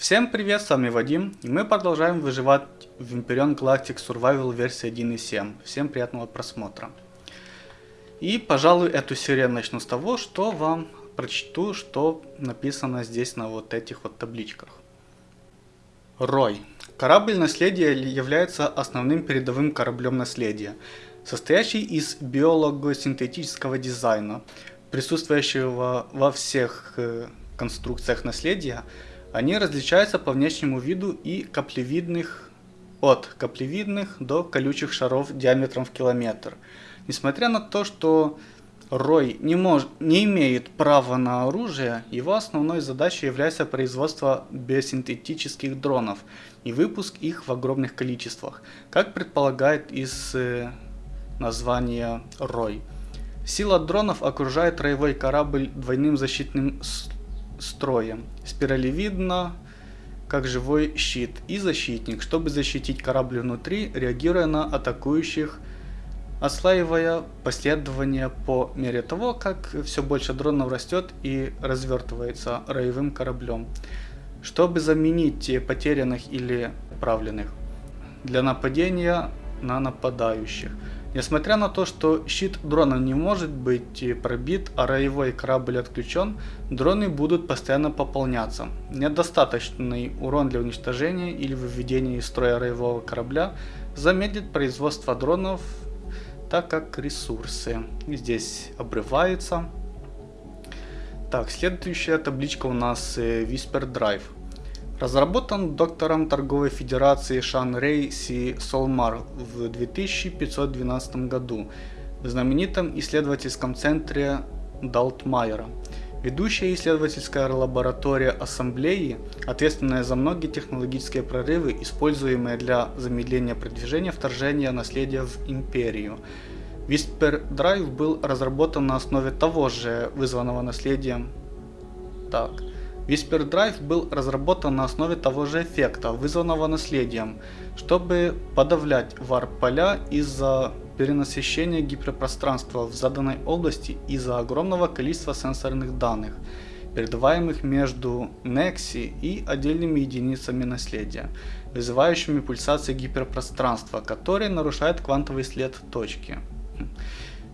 Всем привет, с вами Вадим, и мы продолжаем выживать в Imperion Galactic Survival версии 1.7. Всем приятного просмотра. И, пожалуй, эту серию начну с того, что вам прочту, что написано здесь на вот этих вот табличках. Рой. Корабль наследия является основным передовым кораблем наследия, состоящий из биолого-синтетического дизайна, присутствующего во всех э, конструкциях наследия, они различаются по внешнему виду и каплевидных от каплевидных до колючих шаров диаметром в километр. Несмотря на то, что Рой не, мож, не имеет права на оружие, его основной задачей является производство биосинтетических дронов и выпуск их в огромных количествах, как предполагает из э, названия Рой. Сила дронов окружает роевой корабль двойным защитным строем, спиралевидно, как живой щит, и защитник, чтобы защитить корабль внутри, реагируя на атакующих, ослаивая последование по мере того, как все больше дронов растет и развертывается роевым кораблем, чтобы заменить потерянных или отправленных для нападения на нападающих. Несмотря на то, что щит дрона не может быть пробит, а роевой корабль отключен, дроны будут постоянно пополняться. Недостаточный урон для уничтожения или выведения из строя роевого корабля замедлит производство дронов, так как ресурсы здесь обрываются. Так, следующая табличка у нас э, Whisper Drive. Разработан доктором торговой федерации Шан Рей Си Солмар в 2512 году в знаменитом исследовательском центре Далтмайера. Ведущая исследовательская лаборатория Ассамблеи, ответственная за многие технологические прорывы, используемые для замедления продвижения вторжения наследия в империю. Whisper Drive был разработан на основе того же вызванного наследием. Так. Whisper Drive был разработан на основе того же эффекта, вызванного наследием, чтобы подавлять варп-поля из-за перенасыщения гиперпространства в заданной области из-за огромного количества сенсорных данных, передаваемых между Nexi и отдельными единицами наследия, вызывающими пульсации гиперпространства, которые нарушают квантовый след точки.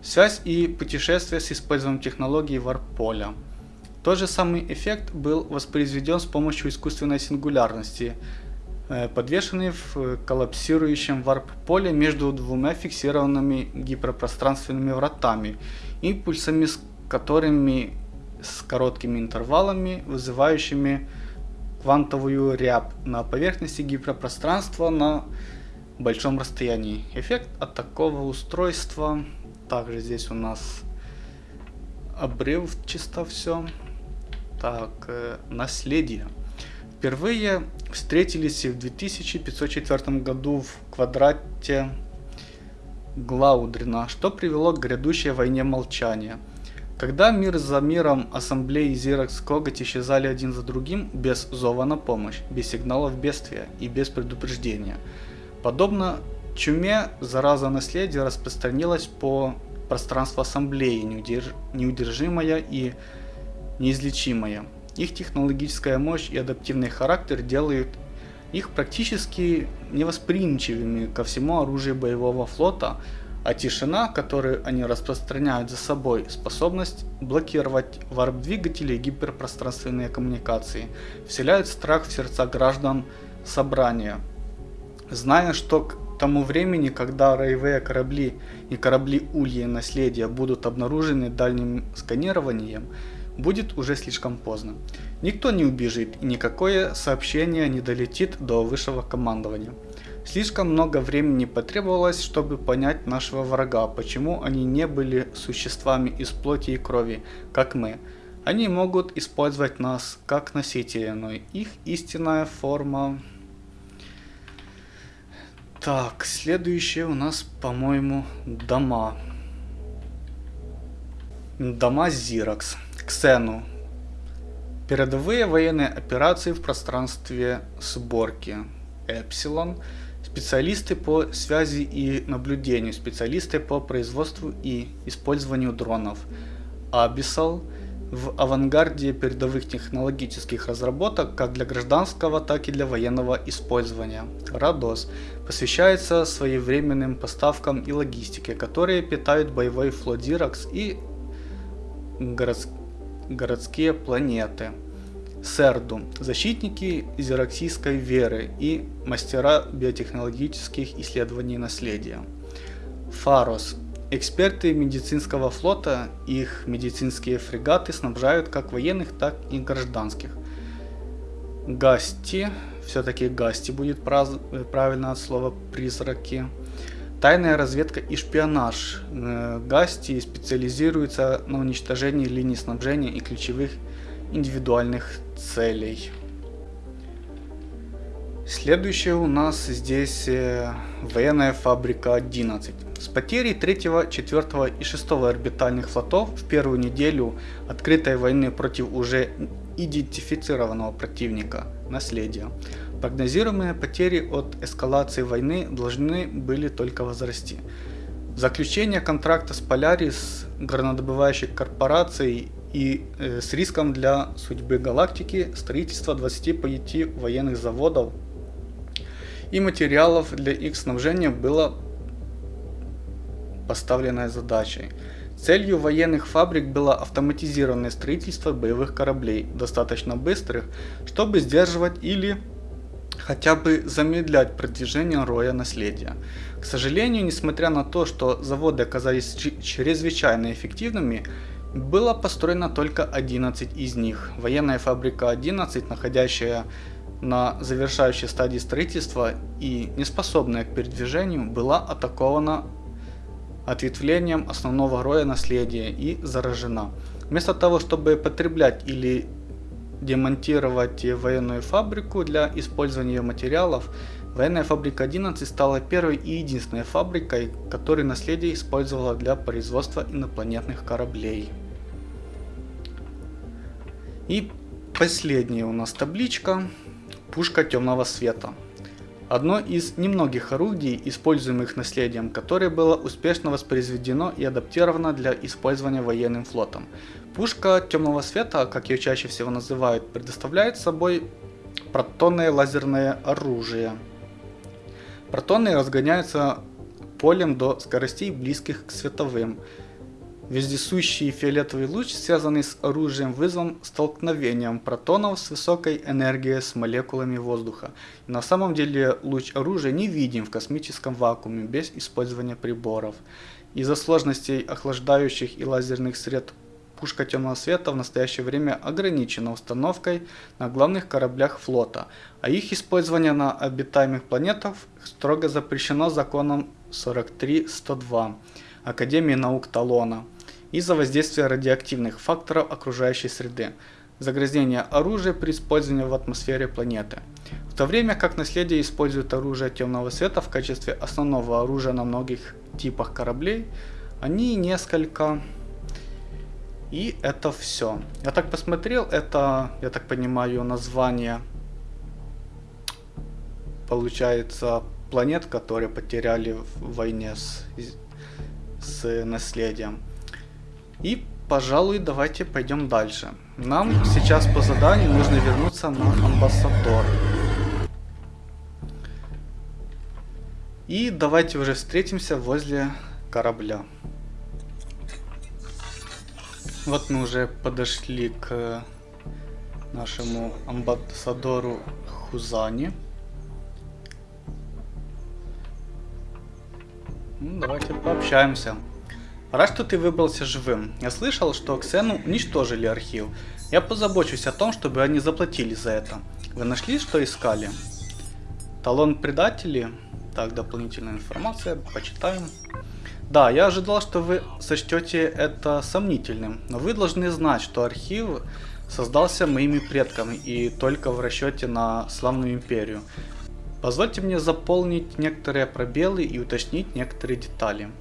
Связь и путешествие с использованием технологии варп-поля. Тот же самый эффект был воспроизведен с помощью искусственной сингулярности, э, подвешенный в коллапсирующем варп-поле между двумя фиксированными гиперпространственными вратами, импульсами с которыми с короткими интервалами, вызывающими квантовую рябь на поверхности гиперпространства на большом расстоянии. Эффект от такого устройства, также здесь у нас обрыв чисто все. Так, э, наследие. Впервые встретились в 2504 году в квадрате Глаудрина, что привело к грядущей войне молчания. Когда мир за миром ассамблеи Зиракс Коготь исчезали один за другим, без зова на помощь, без сигналов бедствия и без предупреждения. Подобно чуме, зараза наследия распространилась по пространству ассамблеи, неудержимая и неизлечимая. Их технологическая мощь и адаптивный характер делают их практически невосприимчивыми ко всему оружию боевого флота, а тишина, которую они распространяют за собой, способность блокировать варп-двигатели и гиперпространственные коммуникации, вселяют страх в сердца граждан собрания. Зная, что к тому времени, когда роевые корабли и корабли Ульи наследия будут обнаружены дальним сканированием, будет уже слишком поздно. Никто не убежит и никакое сообщение не долетит до высшего командования. Слишком много времени потребовалось, чтобы понять нашего врага, почему они не были существами из плоти и крови, как мы. Они могут использовать нас как носители, но их истинная форма... Так, следующее у нас, по-моему, дома. Дома Зиракс. Ксену. Передовые военные операции в пространстве сборки. Эпсилон. Специалисты по связи и наблюдению. Специалисты по производству и использованию дронов. Абисал. в авангарде передовых технологических разработок как для гражданского, так и для военного использования. Радос посвящается своевременным поставкам и логистике, которые питают боевой флот Зиракс и город... городские планеты. Серду – защитники зираксийской веры и мастера биотехнологических исследований наследия. Фарос Эксперты медицинского флота их медицинские фрегаты снабжают как военных, так и гражданских. Гасти, все-таки Гасти будет правильно от слова призраки. Тайная разведка и шпионаж. Э, Гасти специализируется на уничтожении линий снабжения и ключевых индивидуальных целей. Следующее у нас здесь э, военная фабрика 11. С потерей 3, 4 и 6 орбитальных флотов в первую неделю открытой войны против уже идентифицированного противника наследия, прогнозируемые потери от эскалации войны должны были только возрасти. Заключение контракта с Polaris, горнодобывающей корпорацией и э, с риском для судьбы галактики строительство 25 военных заводов и материалов для их снабжения было поставленной задачей. Целью военных фабрик было автоматизированное строительство боевых кораблей, достаточно быстрых, чтобы сдерживать или хотя бы замедлять продвижение роя наследия. К сожалению, несмотря на то, что заводы оказались чрезвычайно эффективными, было построено только 11 из них. Военная фабрика 11, находящая на завершающей стадии строительства и неспособная к передвижению, была атакована ответвлением основного роя наследия и заражена. Вместо того, чтобы потреблять или демонтировать военную фабрику для использования материалов, военная фабрика 11 стала первой и единственной фабрикой, которую наследие использовало для производства инопланетных кораблей. И последняя у нас табличка. Пушка темного света. Одно из немногих орудий, используемых наследием, которое было успешно воспроизведено и адаптировано для использования военным флотом. Пушка темного света, как ее чаще всего называют, предоставляет собой протонное лазерное оружие. Протоны разгоняются полем до скоростей близких к световым, Вездесущий фиолетовый луч, связанный с оружием, вызван столкновением протонов с высокой энергией с молекулами воздуха. На самом деле луч оружия не видим в космическом вакууме без использования приборов. Из-за сложностей охлаждающих и лазерных сред пушка темного света в настоящее время ограничена установкой на главных кораблях флота, а их использование на обитаемых планетах строго запрещено законом 43.102 Академии наук Талона из-за воздействия радиоактивных факторов окружающей среды, загрязнения оружия при использовании в атмосфере планеты. В то время как наследие использует оружие темного света в качестве основного оружия на многих типах кораблей, они несколько... И это все. Я так посмотрел, это, я так понимаю, название получается планет, которые потеряли в войне с, с наследием. И, пожалуй, давайте пойдем дальше. Нам сейчас по заданию нужно вернуться на амбассадор. И давайте уже встретимся возле корабля. Вот мы уже подошли к нашему амбассадору Хузани. Ну, давайте пообщаемся. Рад, что ты выбрался живым. Я слышал, что Ксену уничтожили архив. Я позабочусь о том, чтобы они заплатили за это. Вы нашли, что искали? Талон предателей? Так, дополнительная информация, почитаем. Да, я ожидал, что вы сочтете это сомнительным, но вы должны знать, что архив создался моими предками и только в расчете на славную империю. Позвольте мне заполнить некоторые пробелы и уточнить некоторые детали.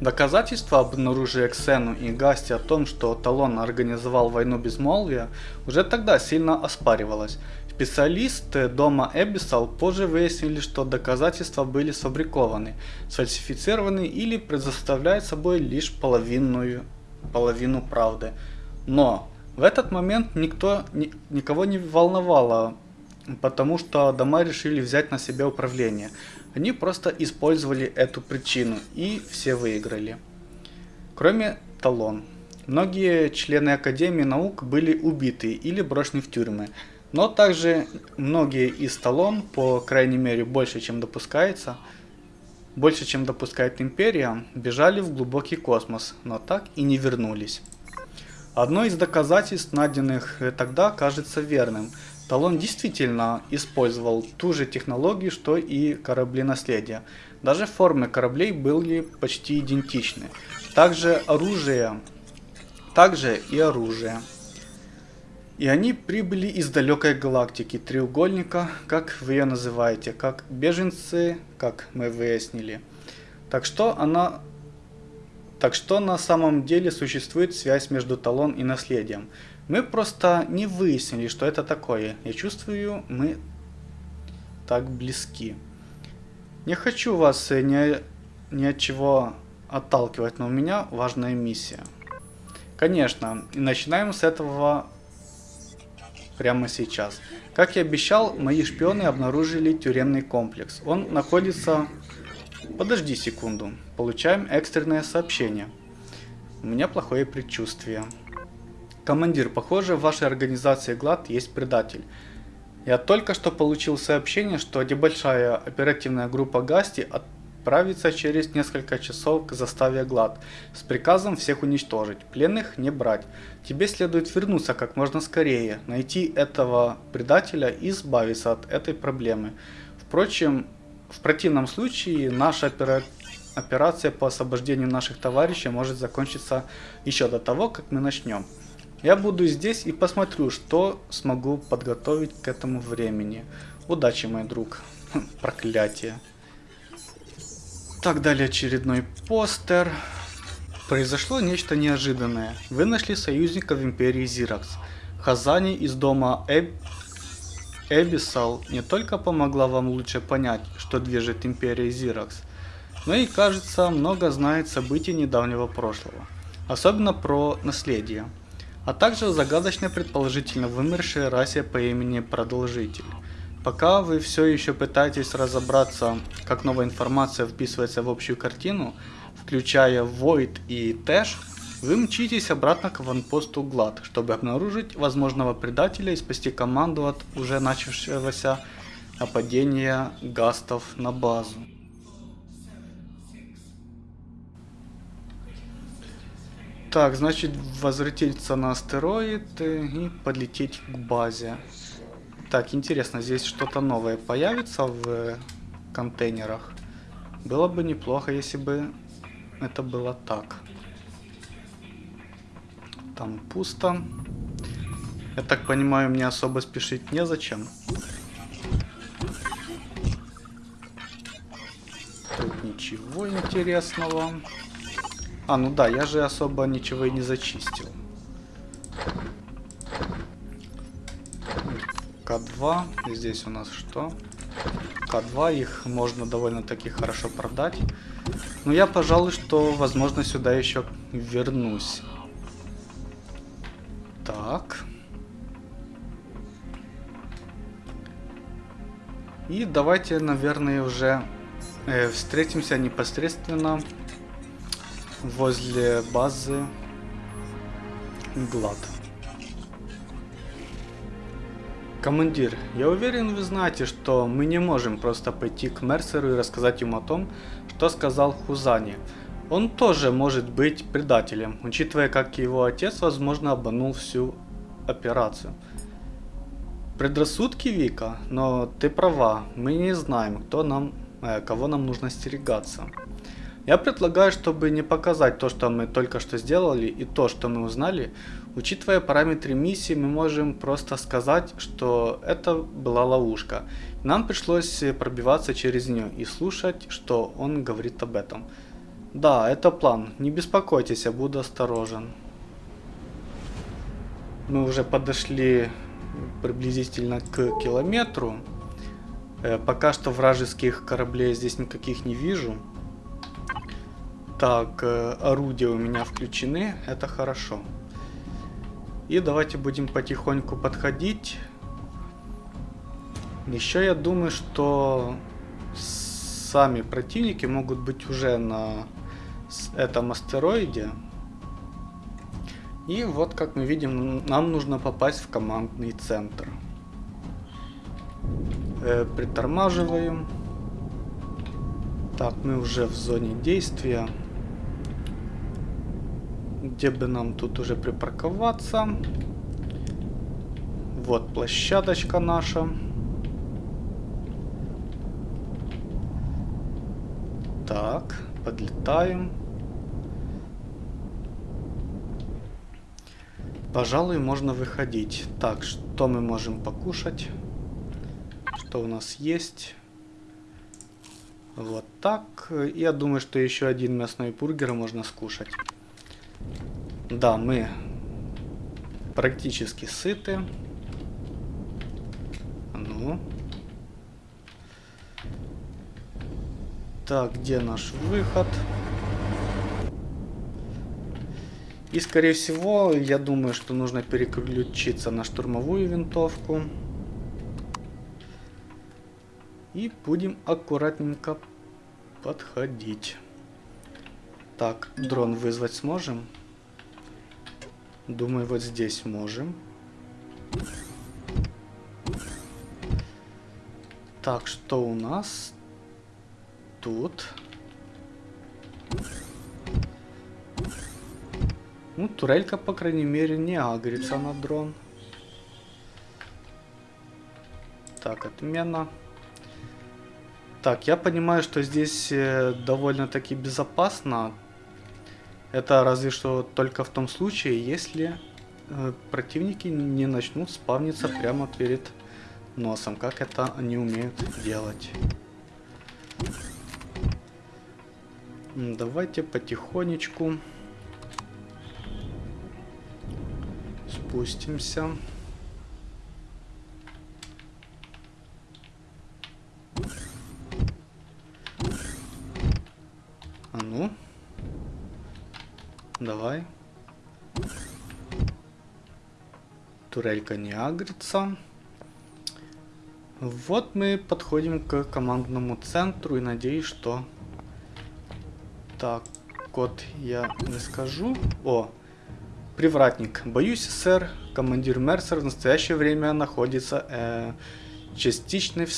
Доказательства об обнаружили Ксену и Гасти о том, что Талон организовал войну безмолвия, уже тогда сильно оспаривалось. Специалисты дома Эбисал позже выяснили, что доказательства были сфабрикованы, сфальсифицированы или предоставляют собой лишь половинную половину правды. Но в этот момент никто, ни, никого не волновало, потому что дома решили взять на себя управление. Они просто использовали эту причину и все выиграли. Кроме Талон. Многие члены Академии наук были убиты или брошены в тюрьмы. Но также многие из Талон, по крайней мере больше чем допускается, больше чем допускает Империя, бежали в глубокий космос, но так и не вернулись. Одно из доказательств, найденных тогда, кажется верным. Талон действительно использовал ту же технологию, что и корабли наследия. Даже формы кораблей были почти идентичны. Также оружие также и оружие. И они прибыли из далекой галактики треугольника, как вы ее называете, как беженцы, как мы выяснили. Так что она... Так что на самом деле существует связь между талон и наследием. Мы просто не выяснили, что это такое. Я чувствую, мы так близки. Не хочу вас ни, ни от чего отталкивать, но у меня важная миссия. Конечно, и начинаем с этого прямо сейчас. Как и обещал, мои шпионы обнаружили тюремный комплекс. Он находится... Подожди секунду. Получаем экстренное сообщение. У меня плохое предчувствие. Командир, похоже, в вашей организации ГЛАД есть предатель. Я только что получил сообщение, что небольшая оперативная группа Гасти от отправиться через несколько часов к заставе Глад с приказом всех уничтожить, пленных не брать. Тебе следует вернуться как можно скорее, найти этого предателя и избавиться от этой проблемы. Впрочем, в противном случае наша опера... операция по освобождению наших товарищей может закончиться еще до того, как мы начнем. Я буду здесь и посмотрю, что смогу подготовить к этому времени. Удачи, мой друг. Проклятие. Так, далее очередной постер. Произошло нечто неожиданное. Вы нашли союзника в Империи Зиракс. Хазани из дома Эб... Эбисал не только помогла вам лучше понять, что движет Империей Зиракс, но и, кажется, много знает событий недавнего прошлого. Особенно про наследие. А также загадочно предположительно вымершей расе по имени Продолжитель. Пока вы все еще пытаетесь разобраться, как новая информация вписывается в общую картину, включая Void и Тэш, вы мчитесь обратно к ванпосту Глад, чтобы обнаружить возможного предателя и спасти команду от уже начавшегося нападения гастов на базу. Так, значит, возвратиться на астероид и подлететь к базе. Так, интересно, здесь что-то новое появится в контейнерах. Было бы неплохо, если бы это было так. Там пусто. Я так понимаю, мне особо спешить незачем. Тут ничего интересного. А, ну да, я же особо ничего и не зачистил. К2. Здесь у нас что? К2. Их можно довольно-таки хорошо продать. Но я, пожалуй, что, возможно, сюда еще вернусь. Так. И давайте, наверное, уже э, встретимся непосредственно возле базы Глад. Командир, я уверен вы знаете, что мы не можем просто пойти к Мерсеру и рассказать ему о том, что сказал Хузани. Он тоже может быть предателем, учитывая как его отец возможно обманул всю операцию. Предрассудки Вика, но ты права, мы не знаем, кто нам, э, кого нам нужно стерегаться. Я предлагаю, чтобы не показать то, что мы только что сделали и то, что мы узнали, учитывая параметры миссии, мы можем просто сказать, что это была ловушка. Нам пришлось пробиваться через нее и слушать, что он говорит об этом. Да, это план. Не беспокойтесь, я буду осторожен. Мы уже подошли приблизительно к километру. Э, пока что вражеских кораблей здесь никаких не вижу. Так, э, орудия у меня включены, это хорошо. И давайте будем потихоньку подходить. Еще я думаю, что сами противники могут быть уже на этом астероиде. И вот, как мы видим, нам нужно попасть в командный центр. Э, притормаживаем. Так, мы уже в зоне действия. Где бы нам тут уже припарковаться? Вот площадочка наша. Так, подлетаем. Пожалуй, можно выходить. Так, что мы можем покушать? Что у нас есть? Вот так. Я думаю, что еще один мясной бургер можно скушать. Да, мы практически сыты. Ну. Так, где наш выход? И, скорее всего, я думаю, что нужно переключиться на штурмовую винтовку. И будем аккуратненько подходить. Так, дрон вызвать сможем? Думаю, вот здесь можем. Так, что у нас тут? Ну, турелька, по крайней мере, не агрится на дрон. Так, отмена. Так, я понимаю, что здесь э, довольно-таки безопасно. Это разве что только в том случае, если э, противники не начнут спавниться прямо перед носом, как это они умеют делать. Давайте потихонечку. спустимся. А ну. Давай. Турелька не агрится. Вот мы подходим к командному центру и надеюсь, что... Так, код я не скажу. О, Привратник. Боюсь, сэр, командир Мерсер в настоящее время находится э, частичной в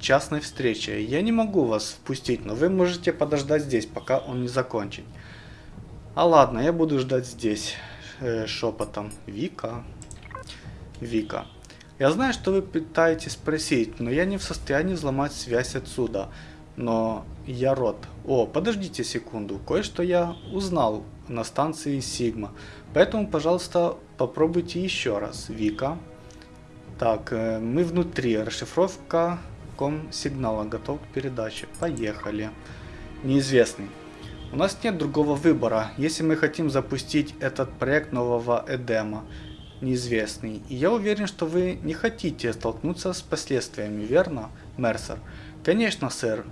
частной встрече. Я не могу вас впустить, но вы можете подождать здесь, пока он не закончит. А ладно, я буду ждать здесь, э, шепотом. Вика. Вика. Я знаю, что вы пытаетесь спросить, но я не в состоянии взломать связь отсюда. Но я рот. О, подождите секунду, кое-что я узнал на станции Сигма. Поэтому, пожалуйста, попробуйте еще раз. Вика. Так, э, мы внутри. Расшифровка ком сигнала готов к передаче. Поехали. Неизвестный. У нас нет другого выбора, если мы хотим запустить этот проект нового Эдема. Неизвестный. И я уверен, что вы не хотите столкнуться с последствиями, верно, Мерсер? Конечно, сэр.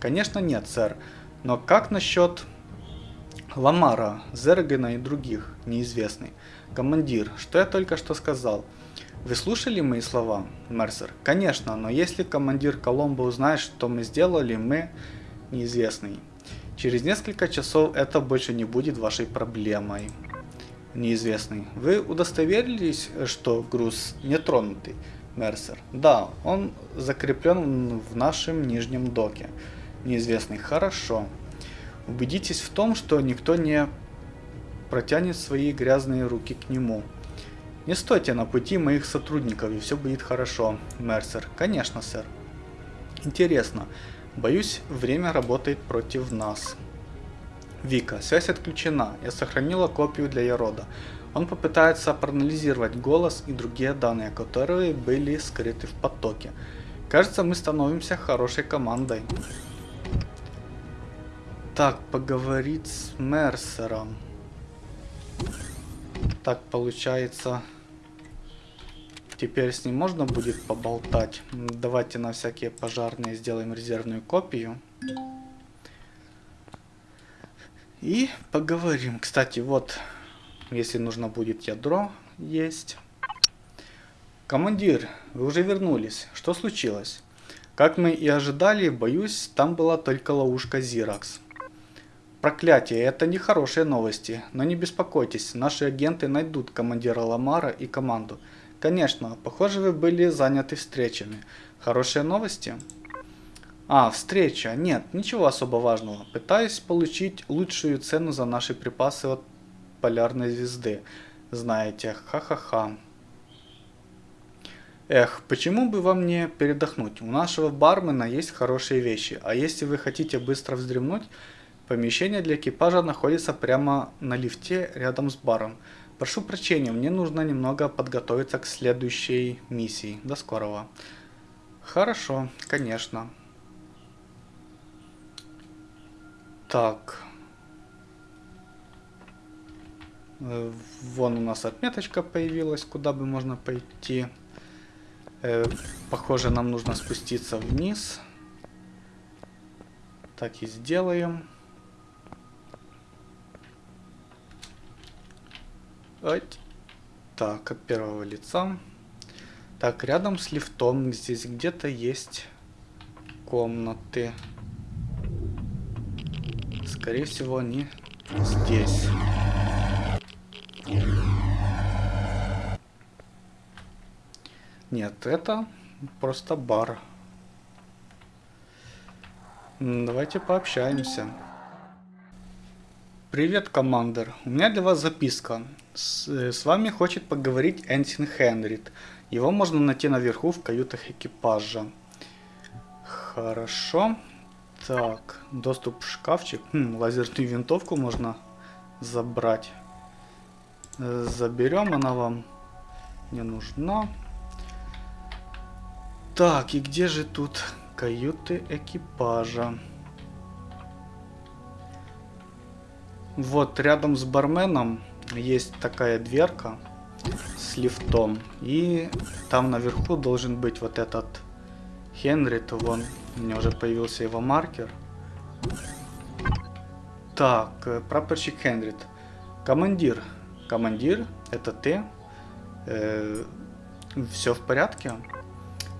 Конечно, нет, сэр. Но как насчет Ламара, Зергена и других, неизвестный. Командир, что я только что сказал? Вы слушали мои слова, Мерсер? Конечно, но если командир Коломбо узнает, что мы сделали, мы неизвестный. Через несколько часов это больше не будет вашей проблемой. Неизвестный. Вы удостоверились, что груз не тронутый, Мерсер? Да, он закреплен в нашем нижнем доке. Неизвестный. Хорошо. Убедитесь в том, что никто не протянет свои грязные руки к нему. Не стойте на пути моих сотрудников, и все будет хорошо, Мерсер. Конечно, сэр. Интересно. Боюсь, время работает против нас. Вика, связь отключена. Я сохранила копию для Ярода. Он попытается проанализировать голос и другие данные, которые были скрыты в потоке. Кажется, мы становимся хорошей командой. Так, поговорить с Мерсером. Так, получается... Теперь с ним можно будет поболтать. Давайте на всякие пожарные сделаем резервную копию. И поговорим. Кстати, вот, если нужно будет ядро, есть. Командир, вы уже вернулись. Что случилось? Как мы и ожидали, боюсь, там была только ловушка Зиракс. Проклятие, это не хорошие новости, но не беспокойтесь, наши агенты найдут командира Ламара и команду. Конечно, похоже вы были заняты встречами. Хорошие новости? А, встреча. Нет, ничего особо важного. Пытаюсь получить лучшую цену за наши припасы от полярной звезды. Знаете, ха-ха-ха. Эх, почему бы вам не передохнуть? У нашего бармена есть хорошие вещи, а если вы хотите быстро вздремнуть, помещение для экипажа находится прямо на лифте рядом с баром. Прошу прощения, мне нужно немного подготовиться к следующей миссии. До скорого. Хорошо, конечно. Так. Э, вон у нас отметочка появилась, куда бы можно пойти. Э, похоже, нам нужно спуститься вниз. Так и сделаем. Так, от первого лица. Так, рядом с лифтом здесь где-то есть комнаты. Скорее всего, они здесь. Нет, это просто бар. Давайте пообщаемся. Привет, командир. У меня для вас записка. С, э, с вами хочет поговорить Энсин Хенрид. Его можно найти наверху в каютах экипажа. Хорошо. Так, доступ в шкафчик. Хм, лазерную винтовку можно забрать. Э, заберем, она вам не нужна. Так, и где же тут каюты экипажа? Вот рядом с барменом есть такая дверка с лифтом. И там наверху должен быть вот этот Хенрит. Вон, у меня уже появился его маркер. Так, э, прапорщик Хенрит. Командир. Командир, это ты? Э, все в порядке?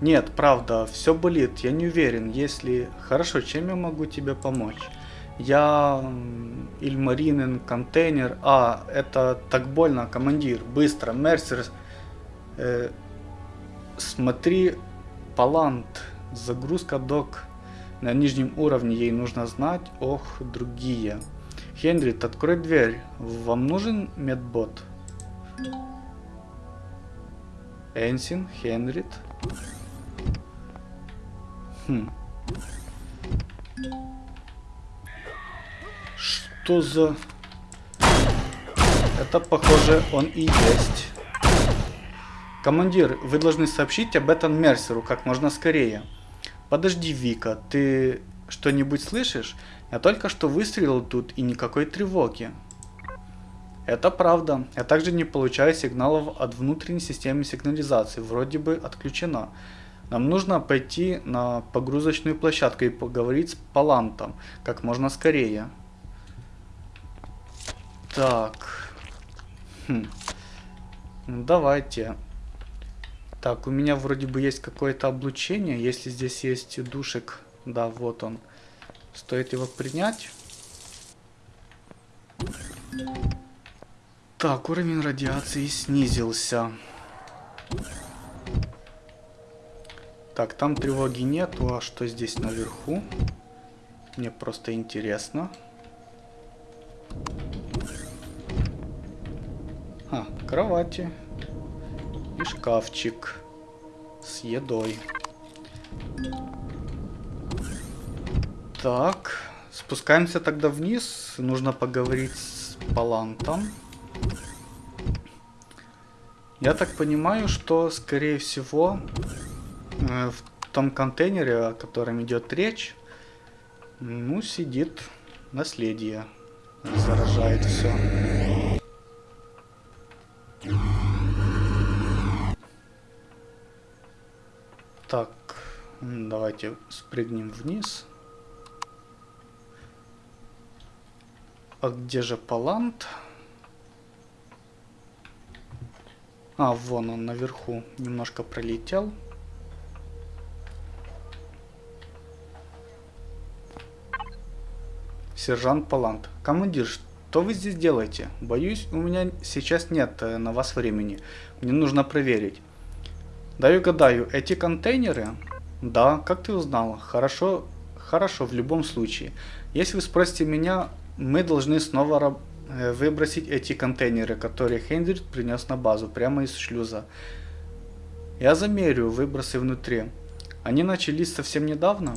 Нет, правда, все болит, я не уверен, если... Хорошо, чем я могу тебе помочь? Я... Ильмаринен, контейнер... А, это так больно, командир, быстро, Мерсер... Э, смотри, Палант, загрузка док на нижнем уровне, ей нужно знать, ох, другие. Хенрит, открой дверь, вам нужен медбот? Энсин, Хенрит... Хм. Что. Это, похоже, он и есть. Командир, вы должны сообщить об этом Мерсеру как можно скорее. Подожди, Вика, ты что-нибудь слышишь? Я только что выстрелил тут и никакой тревоги. Это правда. Я также не получаю сигналов от внутренней системы сигнализации. Вроде бы отключена. Нам нужно пойти на погрузочную площадку и поговорить с Палантом как можно скорее. Так. Хм. Ну, давайте. Так, у меня вроде бы есть какое-то облучение. Если здесь есть душек, да, вот он. Стоит его принять. Так, уровень радиации снизился. Так, там тревоги нету, а что здесь наверху? Мне просто интересно. Кровати. И шкафчик с едой. Так, спускаемся тогда вниз. Нужно поговорить с Палантом. Я так понимаю, что, скорее всего, Э, в том контейнере, о котором идет речь, ну, сидит наследие. Заражает все. Так, давайте спрыгнем вниз. А где же Палант? А, вон он наверху. Немножко пролетел. Сержант Палант. Командир, что вы здесь делаете? Боюсь, у меня сейчас нет э, на вас времени. Мне нужно проверить. Даю гадаю, эти контейнеры? Да, как ты узнал? Хорошо, хорошо, в любом случае. Если вы спросите меня, мы должны снова э, выбросить эти контейнеры, которые Хендрид принес на базу, прямо из шлюза. Я замерю выбросы внутри. Они начались совсем недавно?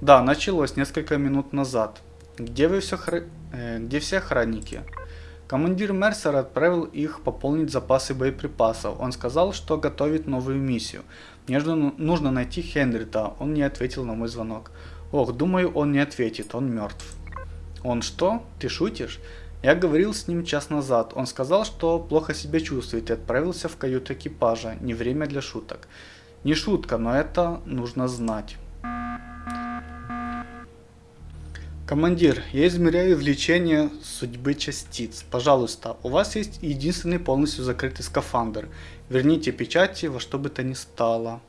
Да, началось несколько минут назад. Где вы все хра... э, где все охранники? Командир Мерсера отправил их пополнить запасы боеприпасов. Он сказал, что готовит новую миссию. Мне нужно найти Хенрита. Он не ответил на мой звонок. Ох, думаю, он не ответит. Он мертв. Он что? Ты шутишь? Я говорил с ним час назад. Он сказал, что плохо себя чувствует и отправился в каюту экипажа. Не время для шуток. Не шутка, но это нужно знать. Командир, я измеряю влечение судьбы частиц. Пожалуйста, у вас есть единственный полностью закрытый скафандр. Верните печати во что бы то ни стало.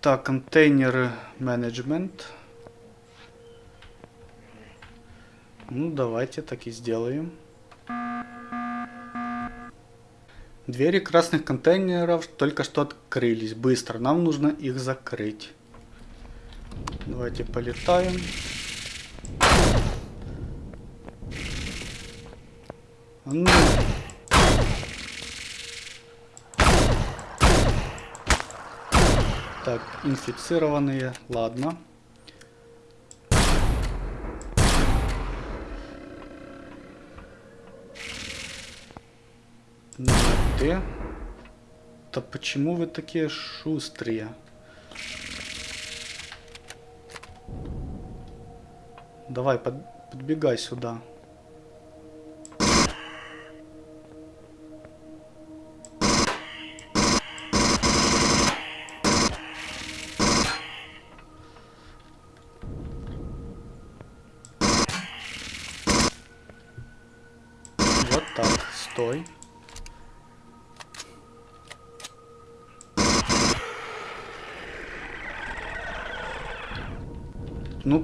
Так, контейнер менеджмент. Ну, давайте так и сделаем. Двери красных контейнеров только что открылись. Быстро, нам нужно их закрыть. Давайте полетаем. Ну. Так, инфицированные, ладно. Ну, ты? Да почему вы такие шустрые? Давай, под, подбегай сюда.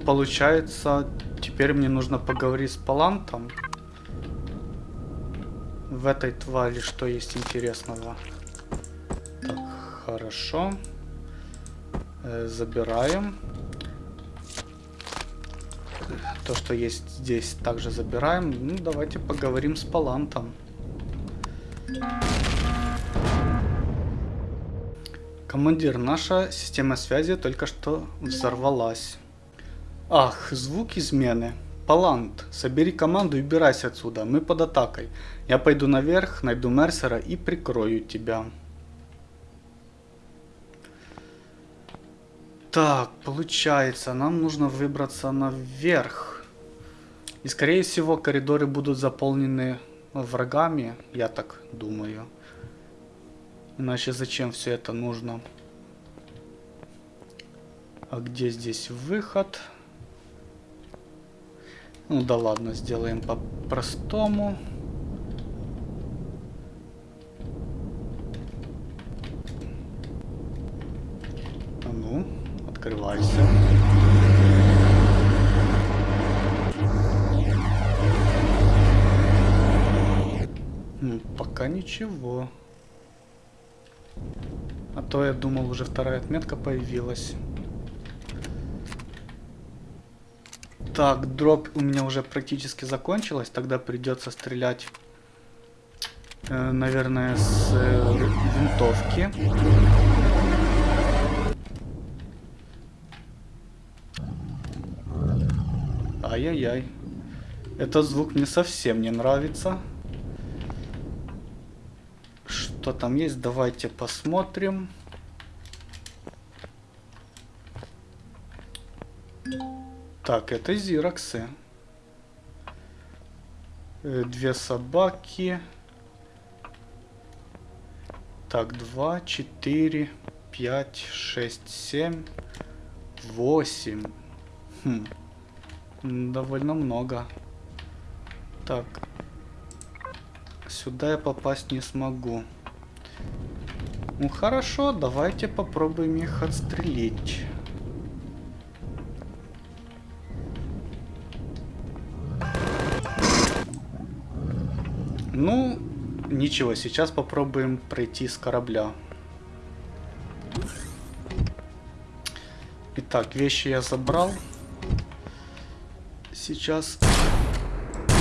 Получается, теперь мне нужно поговорить с Палантом. В этой твари что есть интересного? Так, хорошо. Э, забираем. То, что есть здесь, также забираем. Ну, давайте поговорим с Палантом. Командир, наша система связи только что взорвалась. Ах, звук измены. Палант, собери команду и убирайся отсюда, мы под атакой. Я пойду наверх, найду Мерсера и прикрою тебя. Так, получается, нам нужно выбраться наверх. И скорее всего коридоры будут заполнены врагами, я так думаю. Иначе зачем все это нужно? А где здесь выход? Выход. Ну да ладно, сделаем по-простому. А ну, открывайся. Пока ничего. А то я думал, уже вторая отметка появилась. Так, дроп у меня уже практически закончилась. Тогда придется стрелять, э, наверное, с э, винтовки. Ай-яй-яй. Этот звук мне совсем не нравится. Что там есть? Давайте посмотрим. Так, это зироксы. Э, две собаки. Так, два, четыре, пять, шесть, семь, восемь. Хм. Довольно много. Так. Сюда я попасть не смогу. Ну хорошо, давайте попробуем их отстрелить. Ну, ничего, сейчас попробуем пройти с корабля. Итак, вещи я забрал. Сейчас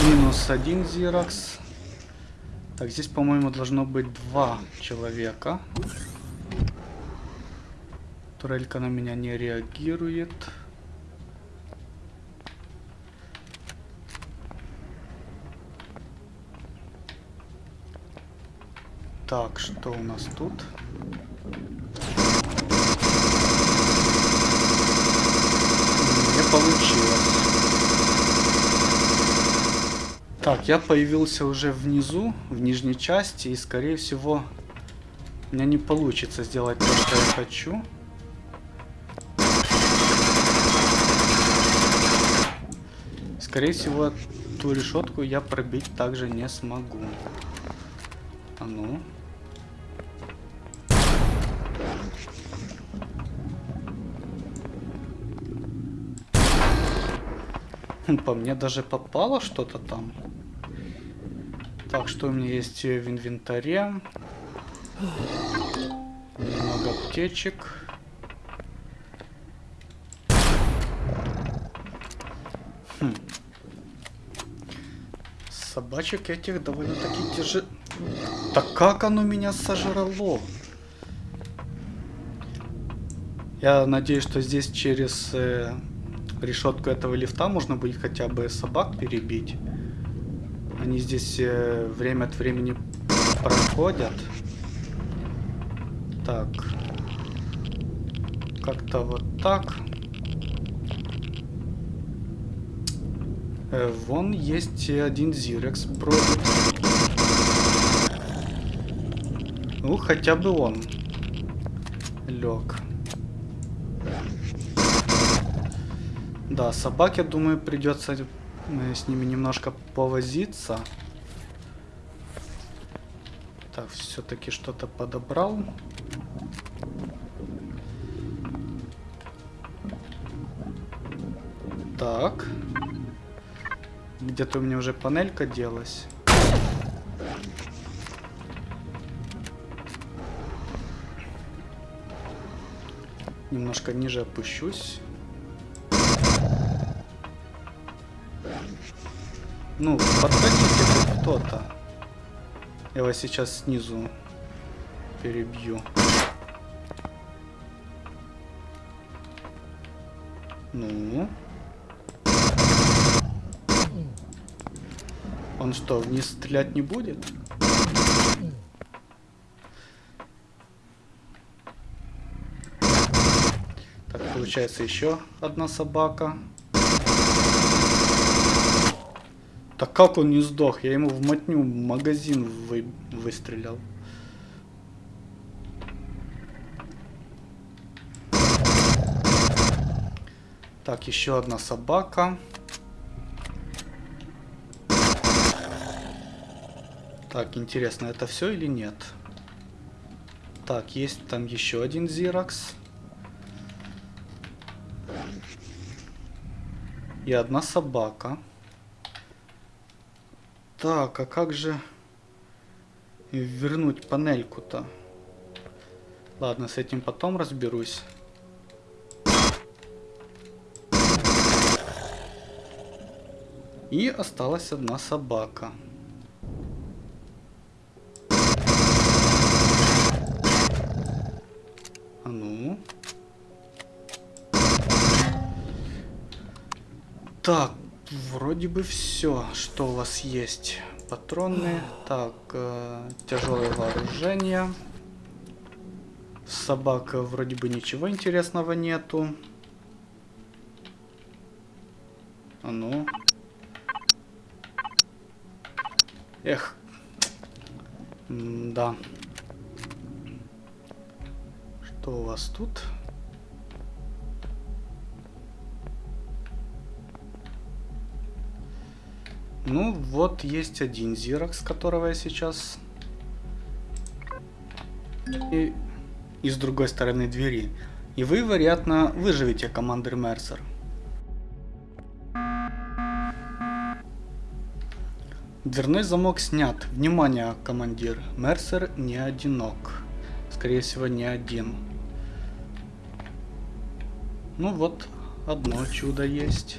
минус один зиракс. Так, здесь, по-моему, должно быть два человека. Турелька на меня не реагирует. Так, что у нас тут? Не получилось. Так, я появился уже внизу, в нижней части, и скорее всего у меня не получится сделать то, что я хочу. Скорее всего, ту решетку я пробить также не смогу. А ну. По мне даже попало что-то там. Так, что у меня есть в инвентаре? Много аптечек. Хм. Собачек этих довольно-таки тяжело. Так как оно меня сожрало? Я надеюсь, что здесь через э, решетку этого лифта можно будет хотя бы собак перебить. Они здесь э, время от времени проходят. Так. Как-то вот так. Э, вон есть один Зирекс бродит. Ну, хотя бы он лег. Да, собак, я думаю, придется э, с ними немножко повозиться. Так, все-таки что-то подобрал. Так. Где-то у меня уже панелька делась. Немножко ниже опущусь. Ну, подходите тут кто-то. Я вас сейчас снизу перебью. Ну. Он что, вниз стрелять не будет? Так, получается еще одна собака. Так как он не сдох? Я ему в мотню магазин вы... выстрелил. Так, еще одна собака. Так, интересно, это все или нет? Так, есть там еще один Зиракс. И одна собака. Так, а как же вернуть панельку-то? Ладно, с этим потом разберусь. И осталась одна собака. А ну. Так, Вроде бы все, что у вас есть. Патроны. Так, э, тяжелое вооружение. Собака вроде бы ничего интересного нету. А ну. Эх. М да. Что у вас тут? Ну, вот есть один Зирокс, которого я сейчас... И, и с другой стороны двери. И вы, вероятно, выживете, командир Мерсер. Дверной замок снят. Внимание, командир. Мерсер не одинок. Скорее всего, не один. Ну вот, одно чудо есть.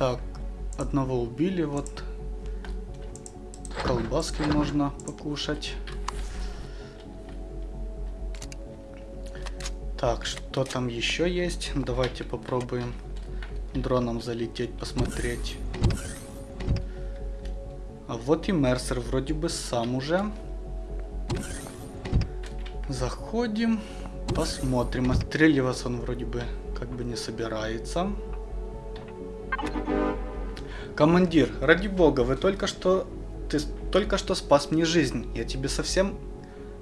Так, одного убили, вот. Колбаски можно покушать. Так, что там еще есть? Давайте попробуем дроном залететь, посмотреть. А вот и Мерсер вроде бы сам уже. Заходим, посмотрим. Отстреливаться он вроде бы как бы не собирается. Командир, ради бога, вы только что... Ты только что спас мне жизнь. Я тебе совсем...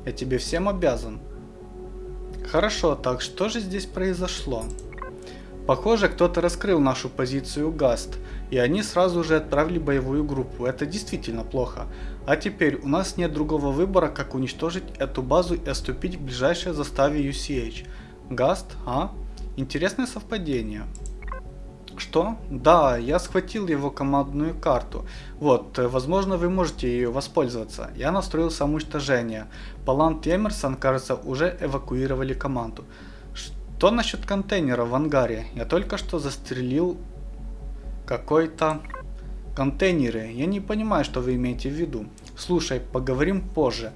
Я тебе всем обязан. Хорошо, так что же здесь произошло? Похоже, кто-то раскрыл нашу позицию ГАСТ, и они сразу же отправили боевую группу. Это действительно плохо. А теперь у нас нет другого выбора, как уничтожить эту базу и отступить к ближайшей заставе UCH. ГАСТ, а? Интересное совпадение. Что? Да, я схватил его командную карту. Вот, э, возможно вы можете ее воспользоваться. Я настроил самоуничтожение. Палант и Эмерсон, кажется, уже эвакуировали команду. Что насчет контейнера в ангаре? Я только что застрелил какой-то контейнеры. Я не понимаю, что вы имеете в виду. Слушай, поговорим позже.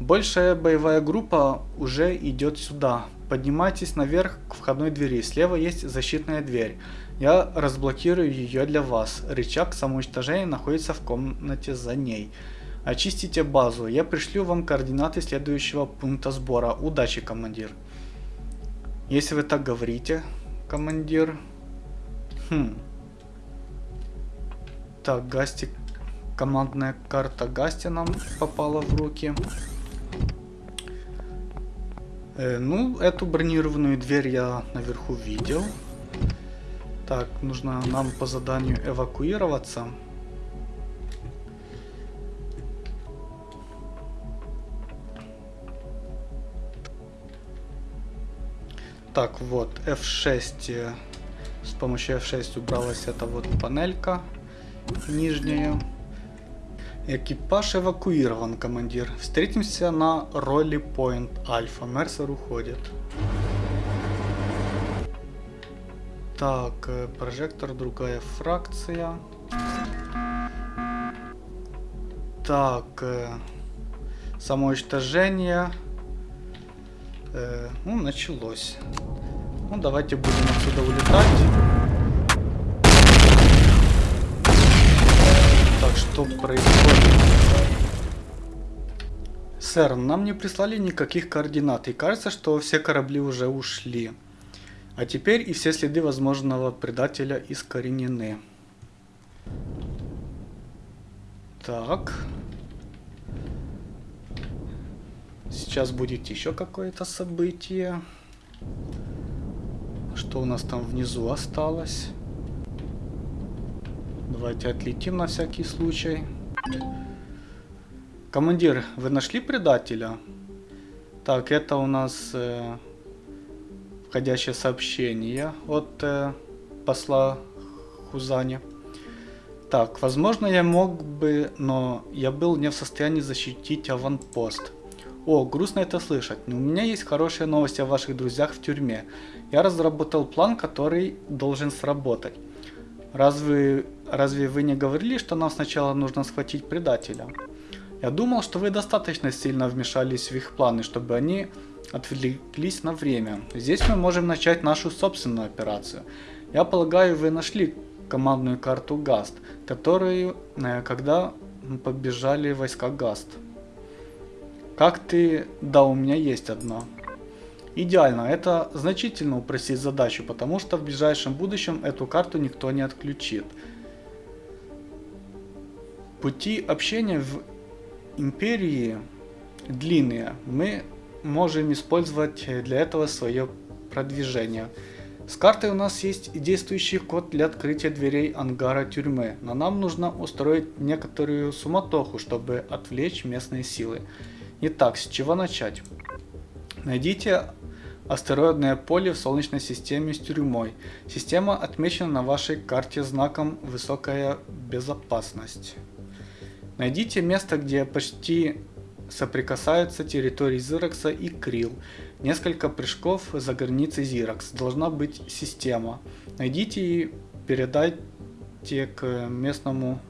Большая боевая группа уже идет сюда. Поднимайтесь наверх к входной двери. Слева есть защитная дверь. Я разблокирую ее для вас. Рычаг самоуничтожения находится в комнате за ней. Очистите базу. Я пришлю вам координаты следующего пункта сбора. Удачи, командир. Если вы так говорите, командир. Хм. Так, Гасти. Командная карта Гасти нам попала в руки. Э, ну, эту бронированную дверь я наверху видел. Так, нужно нам по заданию эвакуироваться. Так, вот, F6. С помощью F6 убралась эта вот панелька нижняя. Экипаж эвакуирован, командир. Встретимся на Ролли Пойнт Альфа. Мерсер уходит. Так, э, прожектор, другая фракция. Так, э, самоуничтожение. Э, ну, началось. Ну, давайте будем отсюда улетать. Так, что происходит? Сэр, нам не прислали никаких координат, и кажется, что все корабли уже ушли. А теперь и все следы возможного предателя искоренены. Так. Сейчас будет еще какое-то событие. Что у нас там внизу осталось? Давайте отлетим на всякий случай. Командир, вы нашли предателя? Так, это у нас... Э входящее сообщение от э, посла Хузани. Так, возможно я мог бы, но я был не в состоянии защитить аванпост. О, грустно это слышать, но у меня есть хорошие новости о ваших друзьях в тюрьме. Я разработал план, который должен сработать. Разве, разве вы не говорили, что нам сначала нужно схватить предателя? Я думал, что вы достаточно сильно вмешались в их планы, чтобы они отвлеклись на время. Здесь мы можем начать нашу собственную операцию. Я полагаю, вы нашли командную карту ГАСТ, которую, э, когда побежали войска ГАСТ. Как ты... Да, у меня есть одна. Идеально, это значительно упростит задачу, потому что в ближайшем будущем эту карту никто не отключит. Пути общения в Империи длинные. Мы можем использовать для этого свое продвижение. С картой у нас есть и действующий код для открытия дверей ангара тюрьмы, но нам нужно устроить некоторую суматоху, чтобы отвлечь местные силы. Итак, с чего начать? Найдите астероидное поле в Солнечной системе с тюрьмой. Система отмечена на вашей карте знаком «Высокая безопасность». Найдите место, где почти соприкасаются территории Зиракса и Крил. Несколько прыжков за границей Зиракс. Должна быть система. Найдите и передайте к местному...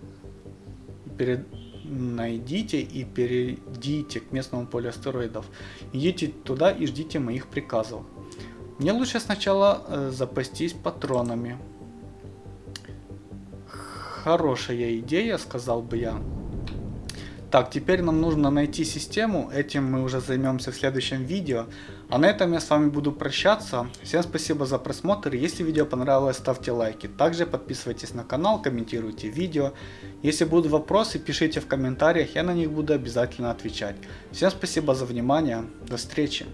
Перед... Найдите и перейдите к местному полю астероидов. Идите туда и ждите моих приказов. Мне лучше сначала э, запастись патронами. Хорошая идея, сказал бы я. Так, теперь нам нужно найти систему, этим мы уже займемся в следующем видео. А на этом я с вами буду прощаться. Всем спасибо за просмотр, если видео понравилось, ставьте лайки. Также подписывайтесь на канал, комментируйте видео. Если будут вопросы, пишите в комментариях, я на них буду обязательно отвечать. Всем спасибо за внимание, до встречи.